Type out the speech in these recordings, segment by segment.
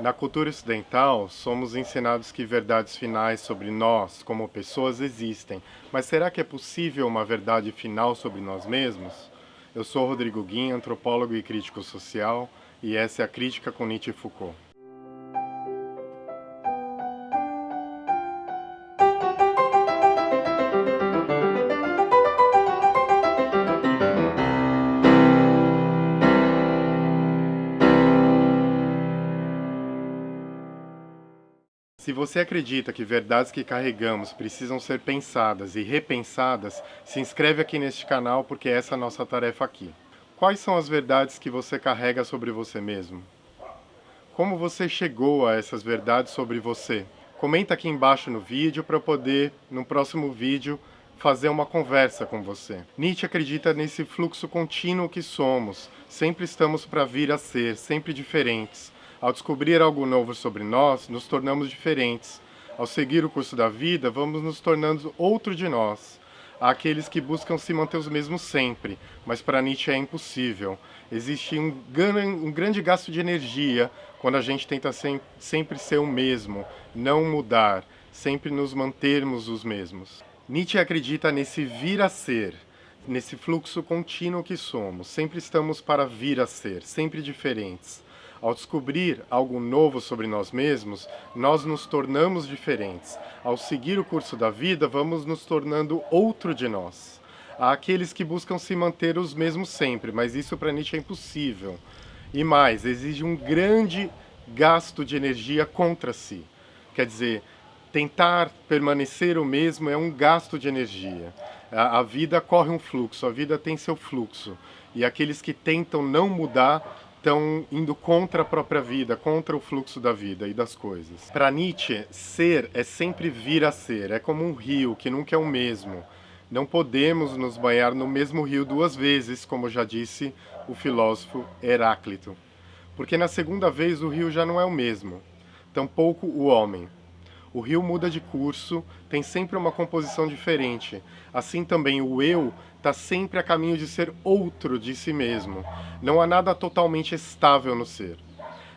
Na cultura ocidental, somos ensinados que verdades finais sobre nós, como pessoas, existem. Mas será que é possível uma verdade final sobre nós mesmos? Eu sou Rodrigo Guim, antropólogo e crítico social, e essa é a Crítica com Nietzsche e Foucault. Se você acredita que verdades que carregamos precisam ser pensadas e repensadas, se inscreve aqui neste canal porque essa é a nossa tarefa aqui. Quais são as verdades que você carrega sobre você mesmo? Como você chegou a essas verdades sobre você? Comenta aqui embaixo no vídeo para eu poder, no próximo vídeo, fazer uma conversa com você. Nietzsche acredita nesse fluxo contínuo que somos, sempre estamos para vir a ser, sempre diferentes. Ao descobrir algo novo sobre nós, nos tornamos diferentes. Ao seguir o curso da vida, vamos nos tornando outro de nós. Há aqueles que buscam se manter os mesmos sempre, mas para Nietzsche é impossível. Existe um, um grande gasto de energia quando a gente tenta sem, sempre ser o mesmo, não mudar, sempre nos mantermos os mesmos. Nietzsche acredita nesse vir a ser, nesse fluxo contínuo que somos. Sempre estamos para vir a ser, sempre diferentes. Ao descobrir algo novo sobre nós mesmos, nós nos tornamos diferentes. Ao seguir o curso da vida, vamos nos tornando outro de nós. Há aqueles que buscam se manter os mesmos sempre, mas isso para Nietzsche é impossível. E mais, exige um grande gasto de energia contra si. Quer dizer, tentar permanecer o mesmo é um gasto de energia. A, a vida corre um fluxo, a vida tem seu fluxo. E aqueles que tentam não mudar estão indo contra a própria vida, contra o fluxo da vida e das coisas. Para Nietzsche, ser é sempre vir a ser, é como um rio que nunca é o mesmo. Não podemos nos banhar no mesmo rio duas vezes, como já disse o filósofo Heráclito. Porque na segunda vez o rio já não é o mesmo, tampouco o homem. O rio muda de curso, tem sempre uma composição diferente. Assim também o eu está sempre a caminho de ser outro de si mesmo. Não há nada totalmente estável no ser.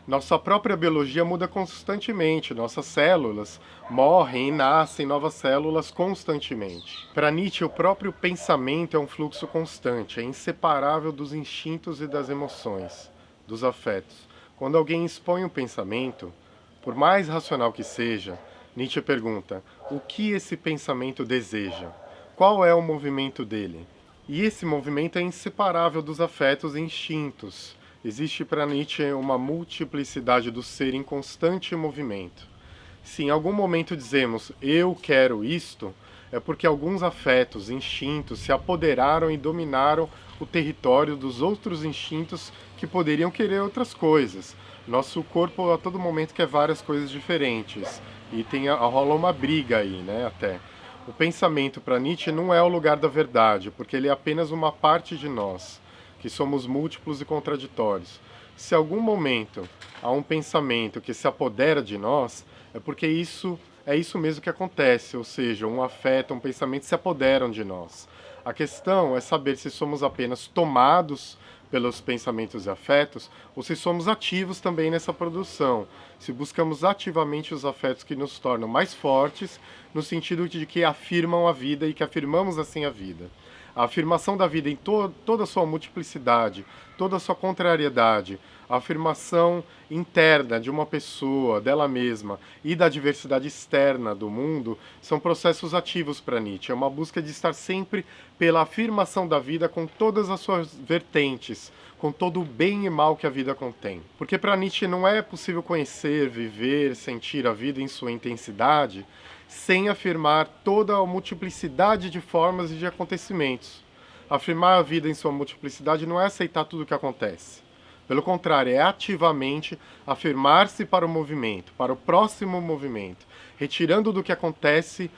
Nossa própria biologia muda constantemente, nossas células morrem e nascem novas células constantemente. Para Nietzsche, o próprio pensamento é um fluxo constante, é inseparável dos instintos e das emoções, dos afetos. Quando alguém expõe um pensamento, por mais racional que seja, Nietzsche pergunta, o que esse pensamento deseja? Qual é o movimento dele? E esse movimento é inseparável dos afetos e instintos. Existe para Nietzsche uma multiplicidade do ser em constante movimento. Se em algum momento dizemos, eu quero isto, é porque alguns afetos, instintos, se apoderaram e dominaram o território dos outros instintos que poderiam querer outras coisas. Nosso corpo a todo momento quer várias coisas diferentes. E tem, rola uma briga aí, né, até. O pensamento para Nietzsche não é o lugar da verdade, porque ele é apenas uma parte de nós, que somos múltiplos e contraditórios. Se algum momento há um pensamento que se apodera de nós, é porque isso é isso mesmo que acontece, ou seja, um afeto, um pensamento se apoderam de nós. A questão é saber se somos apenas tomados pelos pensamentos e afetos, ou se somos ativos também nessa produção, se buscamos ativamente os afetos que nos tornam mais fortes, no sentido de que afirmam a vida e que afirmamos assim a vida. A afirmação da vida em to toda a sua multiplicidade, toda a sua contrariedade, a afirmação interna de uma pessoa, dela mesma, e da diversidade externa do mundo, são processos ativos para Nietzsche. É uma busca de estar sempre pela afirmação da vida com todas as suas vertentes, com todo o bem e mal que a vida contém. Porque para Nietzsche não é possível conhecer, viver, sentir a vida em sua intensidade sem afirmar toda a multiplicidade de formas e de acontecimentos. Afirmar a vida em sua multiplicidade não é aceitar tudo o que acontece pelo contrário, é ativamente afirmar-se para o movimento, para o próximo movimento, retirando do que acontece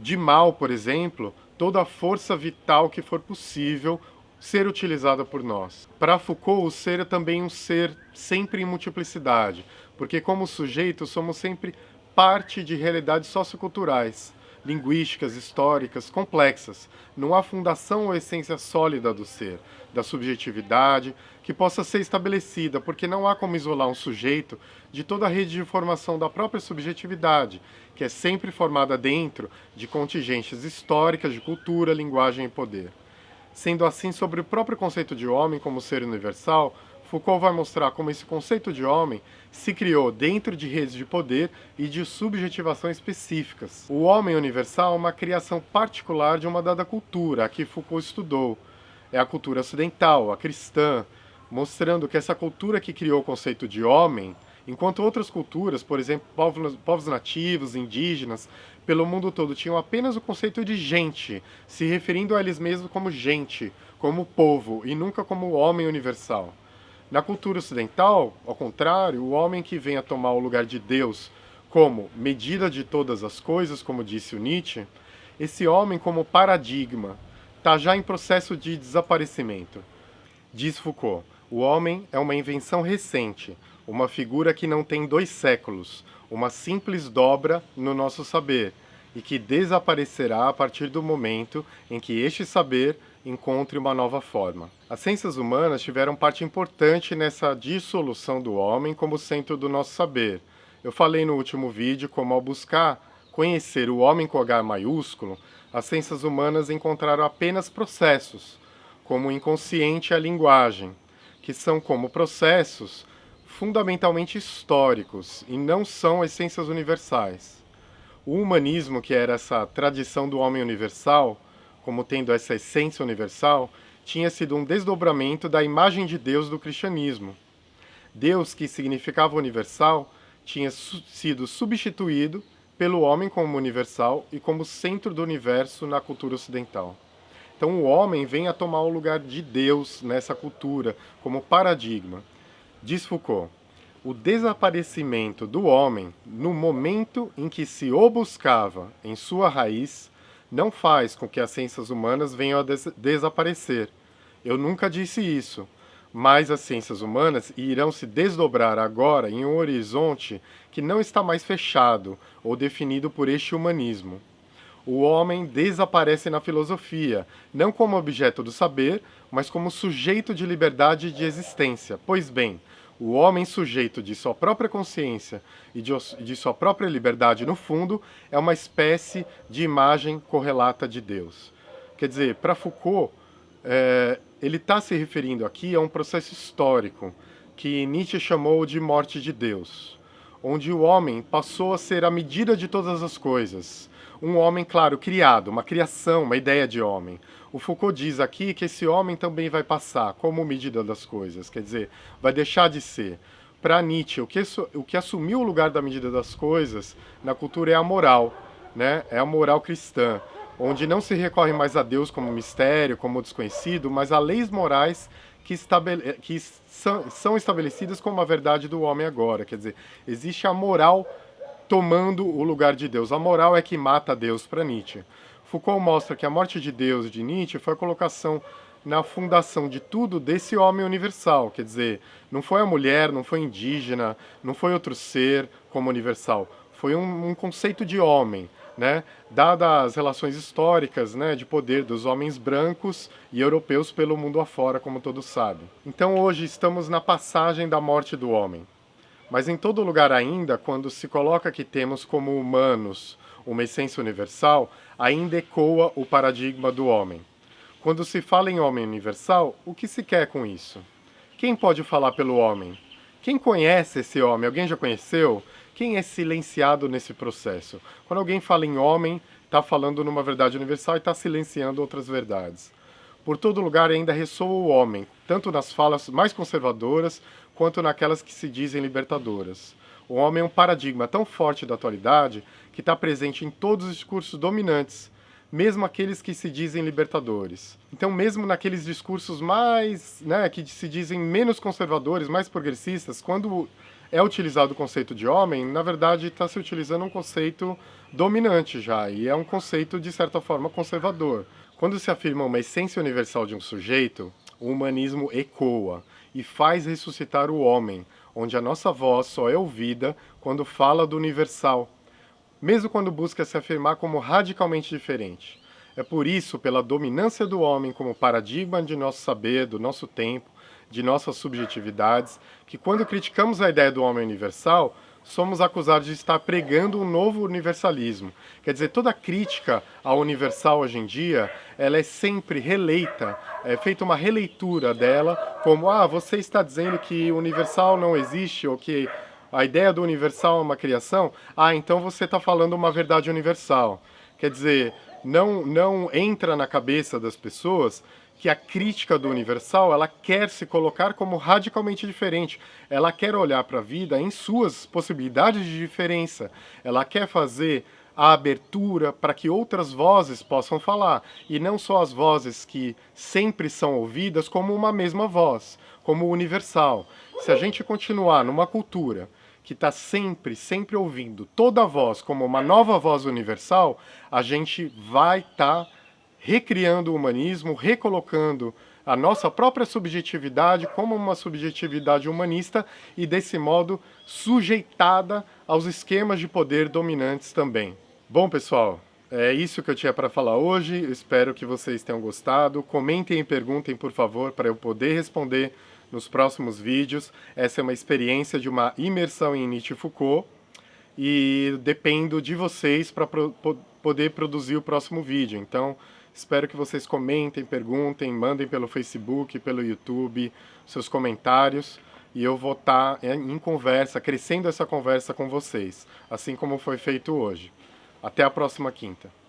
de mal, por exemplo, toda a força vital que for possível ser utilizada por nós. Para Foucault, o ser é também um ser sempre em multiplicidade, porque como sujeitos somos sempre parte de realidades socioculturais. linguísticas, históricas, complexas. Não há fundação ou essência sólida do ser, da subjetividade, que possa ser estabelecida, porque não há como isolar um sujeito de toda a rede de formação da própria subjetividade, que é sempre formada dentro de contingências históricas de cultura, linguagem e poder. Sendo assim, sobre o próprio conceito de homem como ser universal, Foucault vai mostrar como esse conceito de homem se criou dentro de redes de poder e de subjetivação específicas. O homem universal é uma criação particular de uma dada cultura, a que Foucault estudou. É a cultura ocidental, a cristã, mostrando que essa cultura que criou o conceito de homem, enquanto outras culturas, por exemplo, povos, povos nativos, indígenas, pelo mundo todo tinham apenas o conceito de gente, se referindo a eles mesmos como gente, como povo, e nunca como homem universal. Na cultura ocidental, ao contrário, o homem que vem a tomar o lugar de Deus como medida de todas as coisas, como disse o Nietzsche, esse homem como paradigma está já em processo de desaparecimento. Diz Foucault, o homem é uma invenção recente, uma figura que não tem dois séculos, uma simples dobra no nosso saber, e que desaparecerá a partir do momento em que este saber encontre uma nova forma. As ciências humanas tiveram parte importante nessa dissolução do homem como centro do nosso saber. Eu falei no último vídeo como ao buscar conhecer o homem com H maiúsculo, as ciências humanas encontraram apenas processos, como o inconsciente e a linguagem, que são como processos fundamentalmente históricos e não são essências universais. O humanismo, que era essa tradição do homem universal, como tendo essa essência universal, tinha sido um desdobramento da imagem de Deus do cristianismo. Deus, que significava universal, tinha su sido substituído pelo homem como universal e como centro do universo na cultura ocidental. Então o homem vem a tomar o lugar de Deus nessa cultura, como paradigma. Diz Foucault, o desaparecimento do homem no momento em que se o buscava em sua raiz não faz com que as ciências humanas venham a des desaparecer. Eu nunca disse isso, mas as ciências humanas irão se desdobrar agora em um horizonte que não está mais fechado ou definido por este humanismo. O homem desaparece na filosofia, não como objeto do saber, mas como sujeito de liberdade de existência. Pois bem, o homem sujeito de sua própria consciência e de, sua própria liberdade, no fundo, é uma espécie de imagem correlata de Deus. Quer dizer, para Foucault, é, ele está se referindo aqui a um processo histórico que Nietzsche chamou de morte de Deus, onde o homem passou a ser a medida de todas as coisas, um homem, claro, criado, uma criação, uma ideia de homem. O Foucault diz aqui que esse homem também vai passar como medida das coisas, quer dizer, vai deixar de ser. Para Nietzsche, o que, o que assumiu o lugar da medida das coisas na cultura é a moral, né? é a moral cristã, onde não se recorre mais a Deus como mistério, como desconhecido, mas a leis morais que, estabele... que são, estabelecidas como a verdade do homem agora. Quer dizer, existe a moral tomando o lugar de Deus. A moral é que mata Deus para Nietzsche. Foucault mostra que a morte de Deus de Nietzsche foi a colocação na fundação de tudo desse homem universal, quer dizer, não foi a mulher, não foi indígena, não foi outro ser como universal, foi um, um conceito de homem, né? Dadas as relações históricas né, de poder dos homens brancos e europeus pelo mundo afora, como todos sabem. Então hoje estamos na passagem da morte do homem. Mas em todo lugar ainda, quando se coloca que temos como humanos uma essência universal, ainda ecoa o paradigma do homem. Quando se fala em homem universal, o que se quer com isso? Quem pode falar pelo homem? Quem conhece esse homem? Alguém já conheceu? Quem é silenciado nesse processo? Quando alguém fala em homem, está falando numa verdade universal e está silenciando outras verdades. Por todo lugar ainda ressoa o homem, tanto nas falas mais conservadoras, quanto naquelas que se dizem libertadoras. O homem é um paradigma tão forte da atualidade que está presente em todos os discursos dominantes, mesmo aqueles que se dizem libertadores. Então, mesmo naqueles discursos mais, né, que se dizem menos conservadores, mais progressistas, quando é utilizado o conceito de homem, na verdade está se utilizando um conceito dominante já, e é um conceito, de certa forma, conservador. Quando se afirma uma essência universal de um sujeito, o humanismo ecoa e faz ressuscitar o homem, onde a nossa voz só é ouvida quando fala do universal. mesmo quando busca se afirmar como radicalmente diferente. É por isso, pela dominância do homem como paradigma de nosso saber, do nosso tempo, de nossas subjetividades, que quando criticamos a ideia do homem universal, somos acusados de estar pregando um novo universalismo. Quer dizer, toda crítica ao universal hoje em dia, ela é sempre releita, é feita uma releitura dela, como, ah, você está dizendo que o universal não existe, ou que a ideia do universal é uma criação, ah, então você está falando uma verdade universal. Quer dizer, não, não entra na cabeça das pessoas que a crítica do universal, ela quer se colocar como radicalmente diferente. Ela quer olhar para a vida em suas possibilidades de diferença. Ela quer fazer a abertura para que outras vozes possam falar, e não só as vozes que sempre são ouvidas como uma mesma voz, como universal. Se a gente continuar numa cultura que está sempre, sempre ouvindo toda a voz como uma nova voz universal, a gente vai estar tá recriando o humanismo, recolocando a nossa própria subjetividade como uma subjetividade humanista e, desse modo, sujeitada aos esquemas de poder dominantes também. Bom, pessoal, é isso que eu tinha para falar hoje. espero que vocês tenham gostado. Comentem e perguntem, por favor, para eu poder responder nos próximos vídeos. Essa é uma experiência de uma imersão em Nietzsche e Foucault e dependo de vocês para pro poder produzir o próximo vídeo. Então, espero que vocês comentem, perguntem, mandem pelo Facebook, pelo YouTube, seus comentários e eu vou estar tá em conversa, crescendo essa conversa com vocês, assim como foi feito hoje. Até a próxima quinta.